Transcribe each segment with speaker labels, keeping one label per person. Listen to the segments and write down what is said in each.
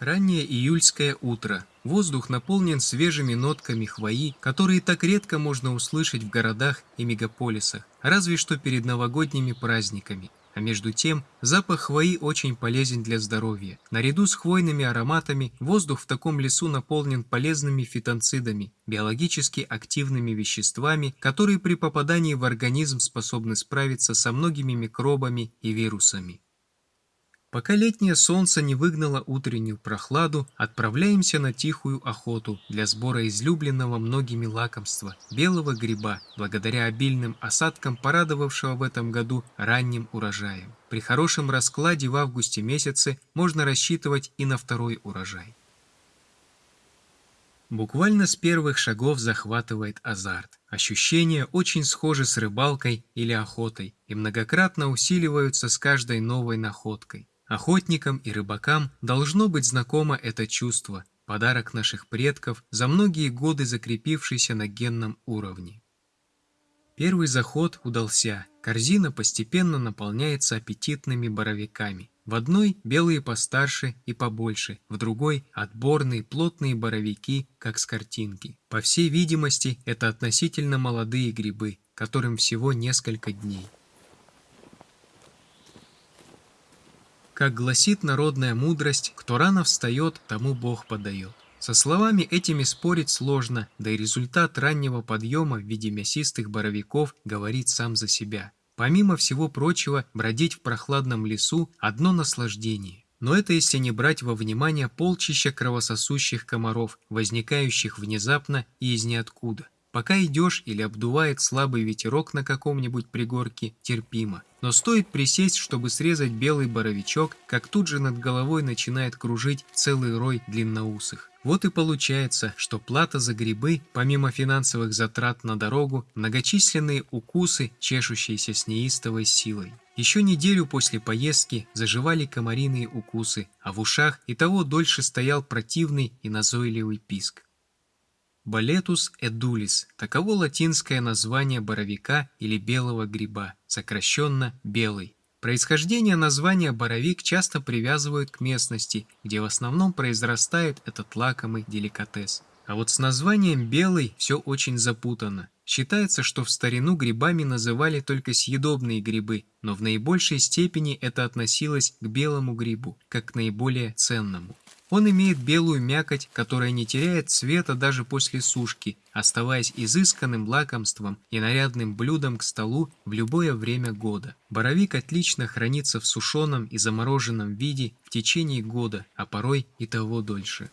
Speaker 1: Раннее июльское утро. Воздух наполнен свежими нотками хвои, которые так редко можно услышать в городах и мегаполисах, разве что перед новогодними праздниками. А между тем, запах хвои очень полезен для здоровья. Наряду с хвойными ароматами, воздух в таком лесу наполнен полезными фитонцидами, биологически активными веществами, которые при попадании в организм способны справиться со многими микробами и вирусами. Пока летнее солнце не выгнало утреннюю прохладу, отправляемся на тихую охоту для сбора излюбленного многими лакомства – белого гриба, благодаря обильным осадкам, порадовавшего в этом году ранним урожаем. При хорошем раскладе в августе месяце можно рассчитывать и на второй урожай. Буквально с первых шагов захватывает азарт. Ощущения очень схожи с рыбалкой или охотой и многократно усиливаются с каждой новой находкой. Охотникам и рыбакам должно быть знакомо это чувство, подарок наших предков, за многие годы закрепившийся на генном уровне. Первый заход удался, корзина постепенно наполняется аппетитными боровиками. В одной белые постарше и побольше, в другой отборные плотные боровики, как с картинки. По всей видимости, это относительно молодые грибы, которым всего несколько дней. Как гласит народная мудрость, кто рано встает, тому Бог подает. Со словами этими спорить сложно, да и результат раннего подъема в виде мясистых боровиков говорит сам за себя. Помимо всего прочего, бродить в прохладном лесу – одно наслаждение. Но это если не брать во внимание полчища кровососущих комаров, возникающих внезапно и из ниоткуда. Пока идешь или обдувает слабый ветерок на каком-нибудь пригорке, терпимо. Но стоит присесть, чтобы срезать белый боровичок, как тут же над головой начинает кружить целый рой длинноусых. Вот и получается, что плата за грибы, помимо финансовых затрат на дорогу, многочисленные укусы, чешущиеся с неистовой силой. Еще неделю после поездки заживали комариные укусы, а в ушах и того дольше стоял противный и назойливый писк. Болетус эдулис – таково латинское название боровика или белого гриба, сокращенно «белый». Происхождение названия боровик часто привязывают к местности, где в основном произрастает этот лакомый деликатес. А вот с названием «белый» все очень запутано. Считается, что в старину грибами называли только съедобные грибы, но в наибольшей степени это относилось к белому грибу, как к наиболее ценному. Он имеет белую мякоть, которая не теряет цвета даже после сушки, оставаясь изысканным лакомством и нарядным блюдом к столу в любое время года. Боровик отлично хранится в сушеном и замороженном виде в течение года, а порой и того дольше.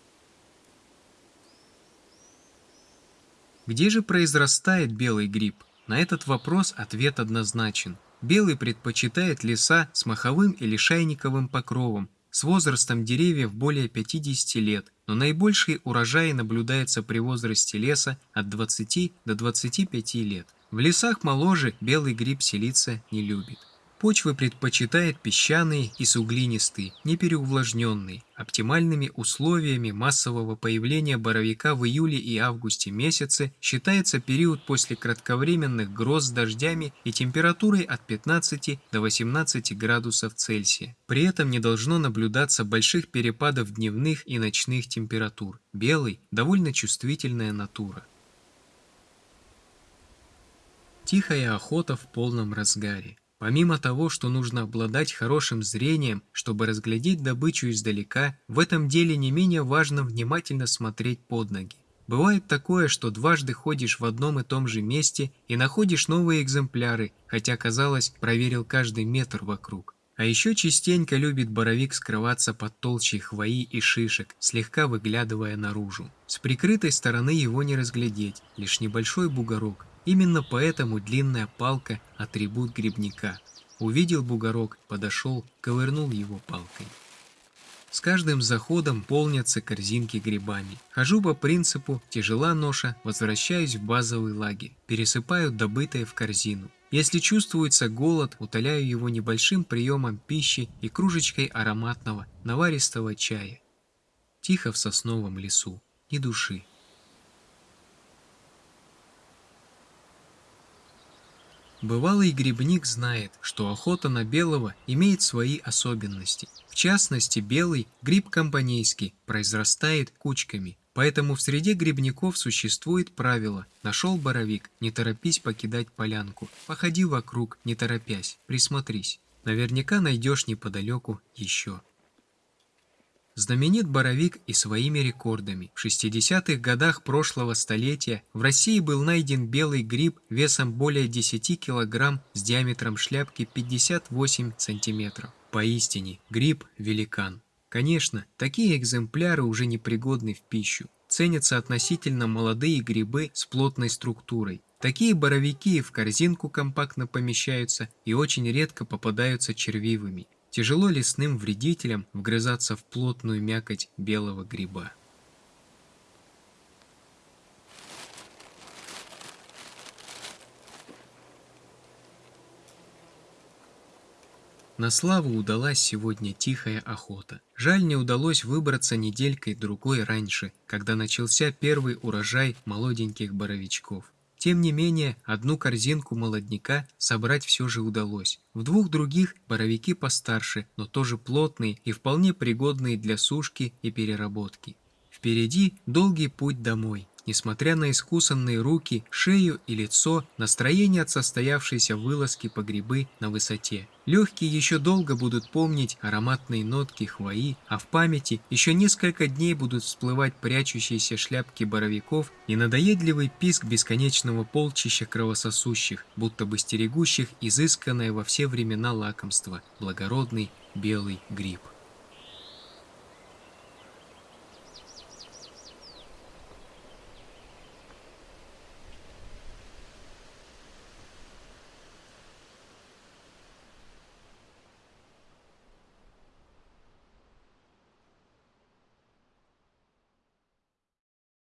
Speaker 1: Где же произрастает белый гриб? На этот вопрос ответ однозначен. Белый предпочитает леса с маховым или шайниковым покровом, с возрастом деревьев более 50 лет, но наибольший урожай наблюдается при возрасте леса от 20 до 25 лет. В лесах моложе белый гриб селиться не любит. Почвы предпочитает песчаные и суглинистые, не переувлажненные. Оптимальными условиями массового появления боровика в июле и августе месяце считается период после кратковременных гроз с дождями и температурой от 15 до 18 градусов Цельсия. При этом не должно наблюдаться больших перепадов дневных и ночных температур. Белый – довольно чувствительная натура. Тихая охота в полном разгаре. Помимо того, что нужно обладать хорошим зрением, чтобы разглядеть добычу издалека, в этом деле не менее важно внимательно смотреть под ноги. Бывает такое, что дважды ходишь в одном и том же месте и находишь новые экземпляры, хотя, казалось, проверил каждый метр вокруг. А еще частенько любит боровик скрываться под толщей хвои и шишек, слегка выглядывая наружу. С прикрытой стороны его не разглядеть, лишь небольшой бугорок, Именно поэтому длинная палка – атрибут грибника. Увидел бугорок, подошел, ковырнул его палкой. С каждым заходом полнятся корзинки грибами. Хожу по принципу «тяжела ноша», возвращаюсь в базовый лагерь, пересыпаю добытое в корзину. Если чувствуется голод, утоляю его небольшим приемом пищи и кружечкой ароматного, наваристого чая. Тихо в сосновом лесу, ни души. Бывалый грибник знает, что охота на белого имеет свои особенности. В частности, белый гриб компанейский произрастает кучками, поэтому в среде грибников существует правило «нашел боровик, не торопись покидать полянку, походи вокруг, не торопясь, присмотрись». Наверняка найдешь неподалеку еще. Знаменит Боровик и своими рекордами. В 60-х годах прошлого столетия в России был найден белый гриб весом более 10 килограмм с диаметром шляпки 58 сантиметров. Поистине, гриб-великан. Конечно, такие экземпляры уже непригодны в пищу. Ценятся относительно молодые грибы с плотной структурой. Такие боровики в корзинку компактно помещаются и очень редко попадаются червивыми. Тяжело лесным вредителям вгрызаться в плотную мякоть белого гриба. На славу удалась сегодня тихая охота. Жаль, не удалось выбраться неделькой-другой раньше, когда начался первый урожай молоденьких боровичков. Тем не менее, одну корзинку молодняка собрать все же удалось. В двух других боровики постарше, но тоже плотные и вполне пригодные для сушки и переработки. Впереди долгий путь домой. Несмотря на искусанные руки, шею и лицо, настроение от состоявшейся вылазки по грибы на высоте. Легкие еще долго будут помнить ароматные нотки хвои, а в памяти еще несколько дней будут всплывать прячущиеся шляпки боровиков и надоедливый писк бесконечного полчища кровососущих, будто бы стерегущих изысканное во все времена лакомство – благородный белый гриб.